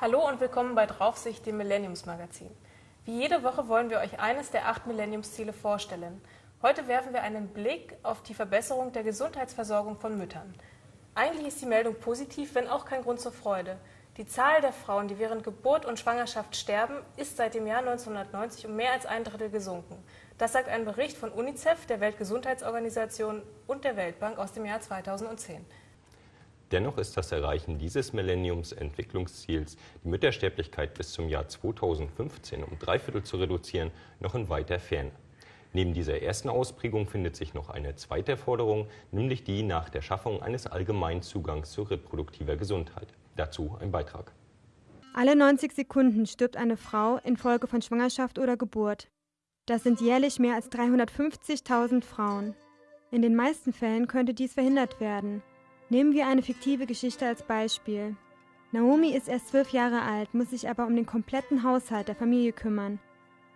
Hallo und willkommen bei Draufsicht, dem Millenniumsmagazin. Wie jede Woche wollen wir euch eines der acht Millenniumsziele vorstellen. Heute werfen wir einen Blick auf die Verbesserung der Gesundheitsversorgung von Müttern. Eigentlich ist die Meldung positiv, wenn auch kein Grund zur Freude. Die Zahl der Frauen, die während Geburt und Schwangerschaft sterben, ist seit dem Jahr 1990 um mehr als ein Drittel gesunken. Das sagt ein Bericht von UNICEF, der Weltgesundheitsorganisation und der Weltbank aus dem Jahr 2010. Dennoch ist das Erreichen dieses Millenniums-Entwicklungsziels, die Müttersterblichkeit bis zum Jahr 2015 um drei Viertel zu reduzieren, noch in weiter Ferne. Neben dieser ersten Ausprägung findet sich noch eine zweite Forderung, nämlich die nach der Schaffung eines allgemeinen Zugangs zu reproduktiver Gesundheit. Dazu ein Beitrag. Alle 90 Sekunden stirbt eine Frau infolge von Schwangerschaft oder Geburt. Das sind jährlich mehr als 350.000 Frauen. In den meisten Fällen könnte dies verhindert werden. Nehmen wir eine fiktive Geschichte als Beispiel. Naomi ist erst zwölf Jahre alt, muss sich aber um den kompletten Haushalt der Familie kümmern.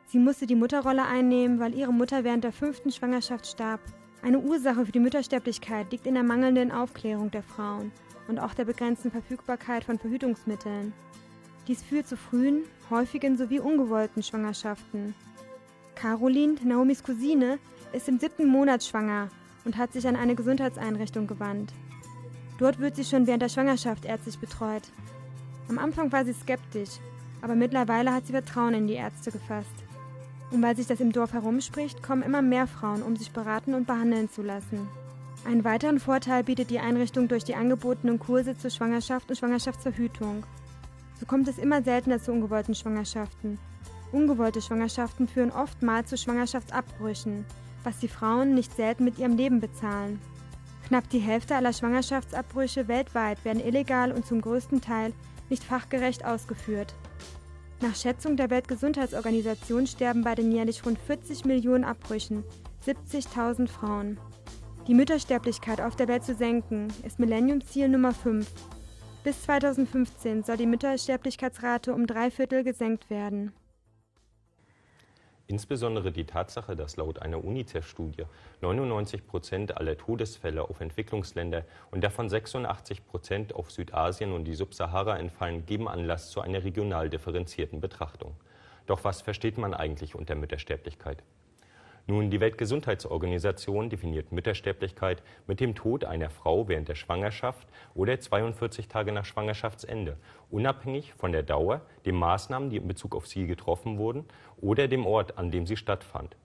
Sie musste die Mutterrolle einnehmen, weil ihre Mutter während der fünften Schwangerschaft starb. Eine Ursache für die Müttersterblichkeit liegt in der mangelnden Aufklärung der Frauen und auch der begrenzten Verfügbarkeit von Verhütungsmitteln. Dies führt zu frühen, häufigen sowie ungewollten Schwangerschaften. Caroline, Naomis Cousine, ist im siebten Monat schwanger und hat sich an eine Gesundheitseinrichtung gewandt. Dort wird sie schon während der Schwangerschaft ärztlich betreut. Am Anfang war sie skeptisch, aber mittlerweile hat sie Vertrauen in die Ärzte gefasst. Und weil sich das im Dorf herumspricht, kommen immer mehr Frauen, um sich beraten und behandeln zu lassen. Einen weiteren Vorteil bietet die Einrichtung durch die angebotenen Kurse zur Schwangerschaft und Schwangerschaftsverhütung. So kommt es immer seltener zu ungewollten Schwangerschaften. Ungewollte Schwangerschaften führen oftmals zu Schwangerschaftsabbrüchen, was die Frauen nicht selten mit ihrem Leben bezahlen. Knapp die Hälfte aller Schwangerschaftsabbrüche weltweit werden illegal und zum größten Teil nicht fachgerecht ausgeführt. Nach Schätzung der Weltgesundheitsorganisation sterben bei den jährlich rund 40 Millionen Abbrüchen 70.000 Frauen. Die Müttersterblichkeit auf der Welt zu senken, ist Millenniumsziel Nummer 5. Bis 2015 soll die Müttersterblichkeitsrate um drei Viertel gesenkt werden. Insbesondere die Tatsache, dass laut einer UNICEF-Studie 99 Prozent aller Todesfälle auf Entwicklungsländer und davon 86 Prozent auf Südasien und die Subsahara entfallen, geben Anlass zu einer regional differenzierten Betrachtung. Doch was versteht man eigentlich unter Müttersterblichkeit? Nun, die Weltgesundheitsorganisation definiert Müttersterblichkeit mit dem Tod einer Frau während der Schwangerschaft oder 42 Tage nach Schwangerschaftsende, unabhängig von der Dauer, den Maßnahmen, die in Bezug auf sie getroffen wurden oder dem Ort, an dem sie stattfand.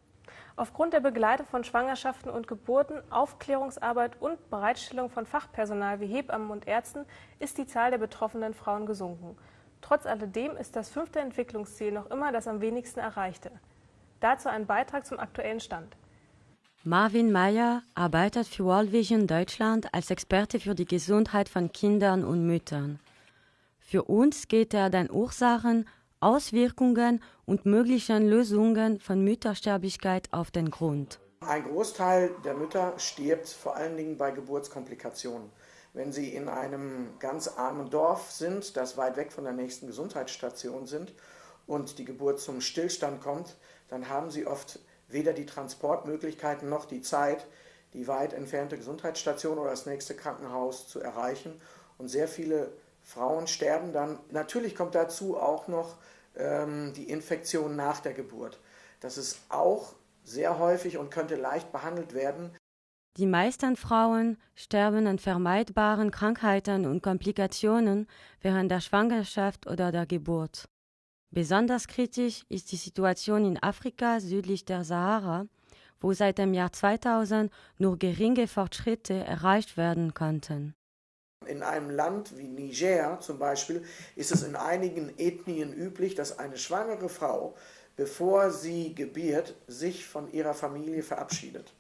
Aufgrund der Begleitung von Schwangerschaften und Geburten, Aufklärungsarbeit und Bereitstellung von Fachpersonal wie Hebammen und Ärzten ist die Zahl der betroffenen Frauen gesunken. Trotz alledem ist das fünfte Entwicklungsziel noch immer das am wenigsten erreichte. Dazu ein Beitrag zum aktuellen Stand. Marvin Meyer arbeitet für World Vision Deutschland als Experte für die Gesundheit von Kindern und Müttern. Für uns geht er den Ursachen, Auswirkungen und möglichen Lösungen von Müttersterblichkeit auf den Grund. Ein Großteil der Mütter stirbt vor allen Dingen bei Geburtskomplikationen. Wenn sie in einem ganz armen Dorf sind, das weit weg von der nächsten Gesundheitsstation sind und die Geburt zum Stillstand kommt, dann haben sie oft weder die Transportmöglichkeiten noch die Zeit, die weit entfernte Gesundheitsstation oder das nächste Krankenhaus zu erreichen. Und sehr viele Frauen sterben dann. Natürlich kommt dazu auch noch ähm, die Infektion nach der Geburt. Das ist auch sehr häufig und könnte leicht behandelt werden. Die meisten Frauen sterben an vermeidbaren Krankheiten und Komplikationen während der Schwangerschaft oder der Geburt. Besonders kritisch ist die Situation in Afrika südlich der Sahara, wo seit dem Jahr 2000 nur geringe Fortschritte erreicht werden konnten. In einem Land wie Niger zum Beispiel ist es in einigen Ethnien üblich, dass eine schwangere Frau, bevor sie gebiert, sich von ihrer Familie verabschiedet.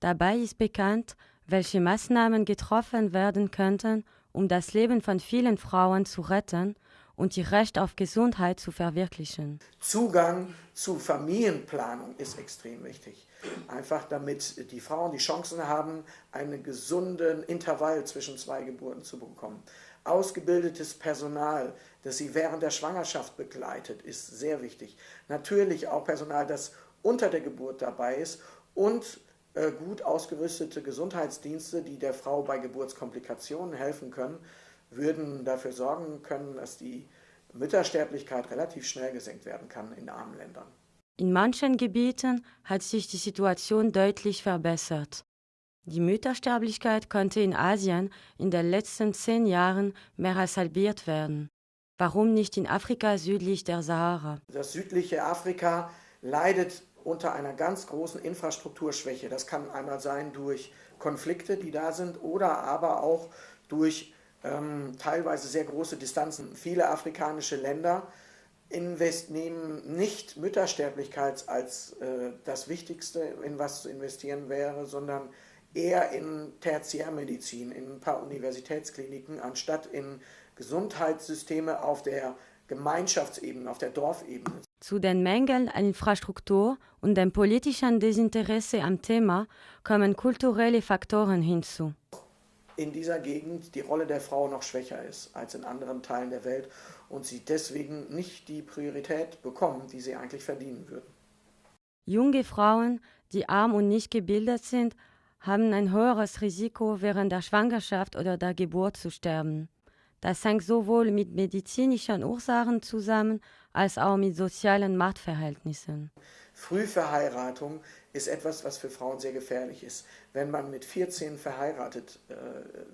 Dabei ist bekannt, welche Maßnahmen getroffen werden könnten, um das Leben von vielen Frauen zu retten und ihr Recht auf Gesundheit zu verwirklichen. Zugang zu Familienplanung ist extrem wichtig. Einfach damit die Frauen die Chancen haben, einen gesunden Intervall zwischen zwei Geburten zu bekommen. Ausgebildetes Personal, das sie während der Schwangerschaft begleitet, ist sehr wichtig. Natürlich auch Personal, das unter der Geburt dabei ist und äh, gut ausgerüstete Gesundheitsdienste, die der Frau bei Geburtskomplikationen helfen können würden dafür sorgen können, dass die Müttersterblichkeit relativ schnell gesenkt werden kann in armen Ländern. In manchen Gebieten hat sich die Situation deutlich verbessert. Die Müttersterblichkeit konnte in Asien in den letzten zehn Jahren mehr als halbiert werden. Warum nicht in Afrika südlich der Sahara? Das südliche Afrika leidet unter einer ganz großen Infrastrukturschwäche. Das kann einmal sein durch Konflikte, die da sind, oder aber auch durch ähm, teilweise sehr große Distanzen. Viele afrikanische Länder invest nehmen nicht Müttersterblichkeit als äh, das Wichtigste, in was zu investieren wäre, sondern eher in Tertiärmedizin, in ein paar Universitätskliniken, anstatt in Gesundheitssysteme auf der Gemeinschaftsebene, auf der Dorfebene. Zu den Mängeln an Infrastruktur und dem politischen Desinteresse am Thema kommen kulturelle Faktoren hinzu. In dieser Gegend die Rolle der Frau noch schwächer ist als in anderen Teilen der Welt und sie deswegen nicht die Priorität bekommen, die sie eigentlich verdienen würden. Junge Frauen, die arm und nicht gebildet sind, haben ein höheres Risiko, während der Schwangerschaft oder der Geburt zu sterben. Das hängt sowohl mit medizinischen Ursachen zusammen als auch mit sozialen Machtverhältnissen. Frühverheiratung ist etwas, was für Frauen sehr gefährlich ist. Wenn man mit 14 verheiratet äh,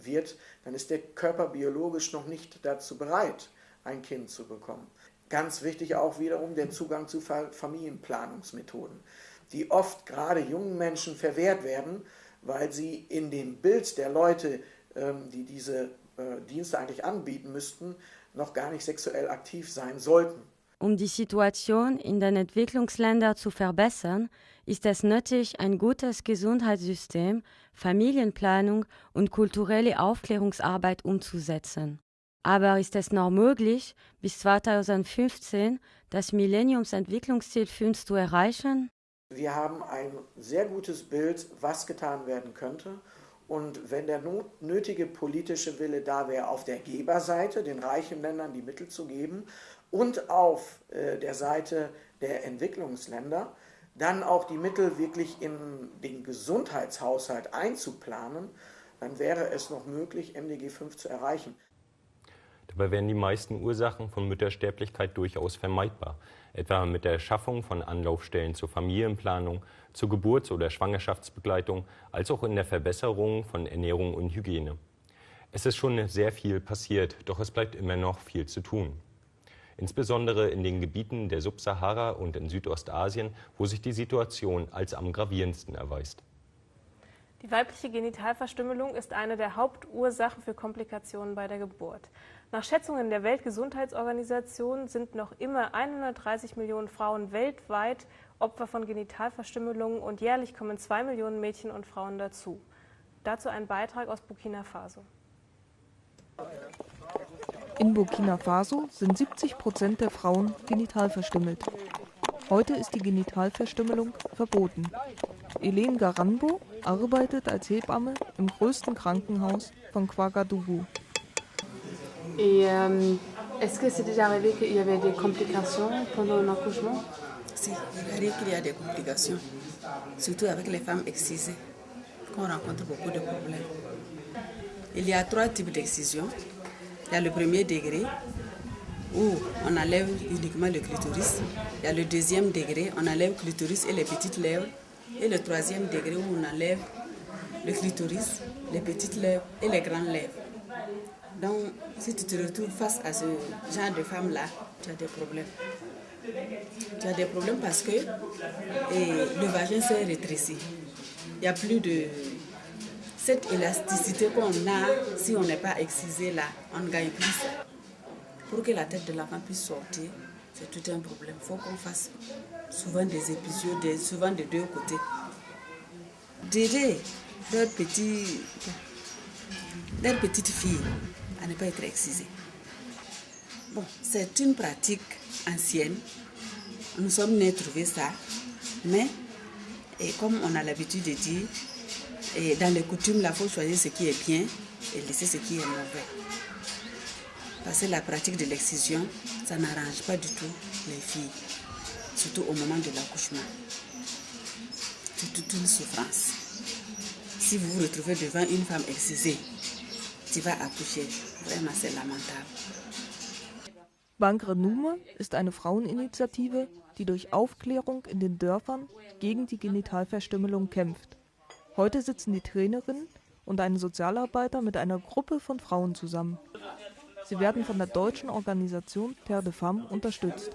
wird, dann ist der Körper biologisch noch nicht dazu bereit, ein Kind zu bekommen. Ganz wichtig auch wiederum der Zugang zu Familienplanungsmethoden, die oft gerade jungen Menschen verwehrt werden, weil sie in dem Bild der Leute, ähm, die diese äh, Dienste eigentlich anbieten müssten, noch gar nicht sexuell aktiv sein sollten. Um die Situation in den Entwicklungsländern zu verbessern, ist es nötig, ein gutes Gesundheitssystem, Familienplanung und kulturelle Aufklärungsarbeit umzusetzen. Aber ist es noch möglich, bis 2015 das Millenniumsentwicklungsziel 5 zu erreichen? Wir haben ein sehr gutes Bild, was getan werden könnte. Und wenn der nötige politische Wille da wäre, auf der Geberseite, den reichen Ländern die Mittel zu geben, und auf äh, der Seite der Entwicklungsländer, dann auch die Mittel wirklich in den Gesundheitshaushalt einzuplanen, dann wäre es noch möglich, MDG 5 zu erreichen. Dabei wären die meisten Ursachen von Müttersterblichkeit durchaus vermeidbar, etwa mit der Schaffung von Anlaufstellen zur Familienplanung, zur Geburts- oder Schwangerschaftsbegleitung, als auch in der Verbesserung von Ernährung und Hygiene. Es ist schon sehr viel passiert, doch es bleibt immer noch viel zu tun. Insbesondere in den Gebieten der Subsahara und in Südostasien, wo sich die Situation als am gravierendsten erweist. Die weibliche Genitalverstümmelung ist eine der Hauptursachen für Komplikationen bei der Geburt. Nach Schätzungen der Weltgesundheitsorganisation sind noch immer 130 Millionen Frauen weltweit Opfer von Genitalverstümmelungen und jährlich kommen zwei Millionen Mädchen und Frauen dazu. Dazu ein Beitrag aus Burkina Faso. In Burkina Faso sind 70 Prozent der Frauen genitalverstümmelt. Heute ist die Genitalverstümmelung verboten. Helene Garanbo arbeitet als Hebamme im größten Krankenhaus von Ouagadougou. Et euh, est-ce que c'est déjà arrivé qu'il y avait des complications pendant l'accouchement? Si, il arrive qu'il y a des complications, surtout avec les femmes excisées, qu'on rencontre beaucoup de problèmes. Il y a trois types d'excision. Il y a le premier degré, où on enlève uniquement le clitoris. Il y a le deuxième degré, on enlève le clitoris et les petites lèvres. Et le troisième degré, où on enlève le clitoris, les petites lèvres et les grandes lèvres. Donc, si tu te retrouves face à ce genre de femme-là, tu as des problèmes. Tu as des problèmes parce que le vagin s'est rétréci. Il n'y a plus de cette élasticité qu'on a si on n'est pas excisé là, on gagne plus. Pour que la tête de l'enfant puisse sortir, c'est tout un problème. Il faut qu'on fasse souvent des épisodes, souvent de deux côtés. D'aider leur petit, leur petite fille à pas être excisée. Bon, c'est une pratique ancienne. Nous sommes nés trouver ça. Mais, et comme on a l'habitude de dire, et dans les coutumes, il faut choisir ce qui est bien et laisser ce qui est mauvais. Parce que la pratique de l'excision, ça n'arrange pas du tout les filles, surtout au moment de l'accouchement. C'est toute une souffrance. Si vous vous retrouvez devant une femme excisée, tu vas accoucher. Vraiment, c'est lamentable. Bankre Nume ist eine Fraueninitiative, die durch Aufklärung in den Dörfern gegen die Genitalverstümmelung kämpft. Heute sitzen die Trainerin und ein Sozialarbeiter mit einer Gruppe von Frauen zusammen. Sie werden von der deutschen Organisation Terre de Femme unterstützt.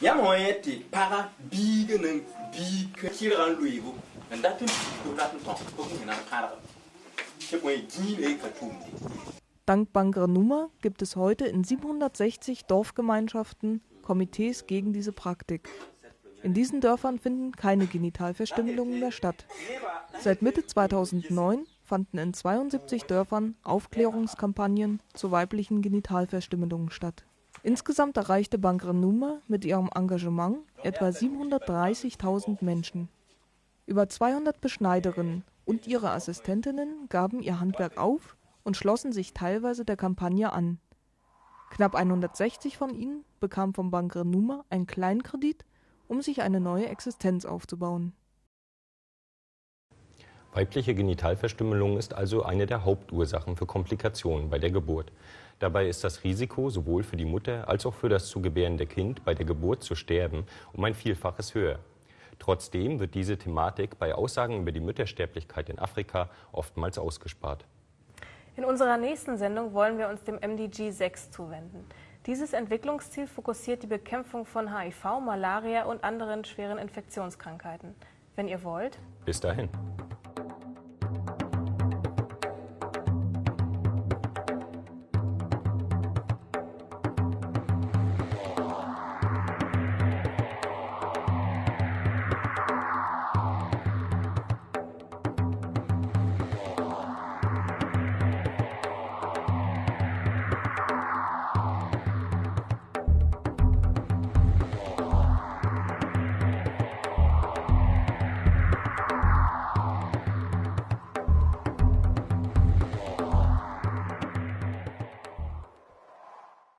ya mo yeti para biga nan bi ka kira an luibu n dat n dat n tõk fo fõ na n kãrg tɩ bõe gĩine ka tʋʋmde Dank Bangre Nummer gibt es heute in 760 Dorfgemeinschaften Komitees gegen diese Praktik. In diesen Dörfern finden keine Genitalverstümmelungen mehr statt. Seit Mitte 2009 fanden in 72 Dörfern Aufklärungskampagnen zu weiblichen Genitalverstümmelungen statt. Insgesamt erreichte Bangre Nummer mit ihrem Engagement etwa 730.000 Menschen. Über 200 Beschneiderinnen und ihre Assistentinnen gaben ihr Handwerk auf und schlossen sich teilweise der Kampagne an. Knapp 160 von ihnen bekamen vom Bankre Numa einen Kleinkredit, um sich eine neue Existenz aufzubauen. Weibliche Genitalverstümmelung ist also eine der Hauptursachen für Komplikationen bei der Geburt. Dabei ist das Risiko sowohl für die Mutter als auch für das zu gebärende Kind bei der Geburt zu sterben um ein Vielfaches höher. Trotzdem wird diese Thematik bei Aussagen über die Müttersterblichkeit in Afrika oftmals ausgespart. In unserer nächsten Sendung wollen wir uns dem MDG 6 zuwenden. Dieses Entwicklungsziel fokussiert die Bekämpfung von HIV, Malaria und anderen schweren Infektionskrankheiten. Wenn ihr wollt. Bis dahin.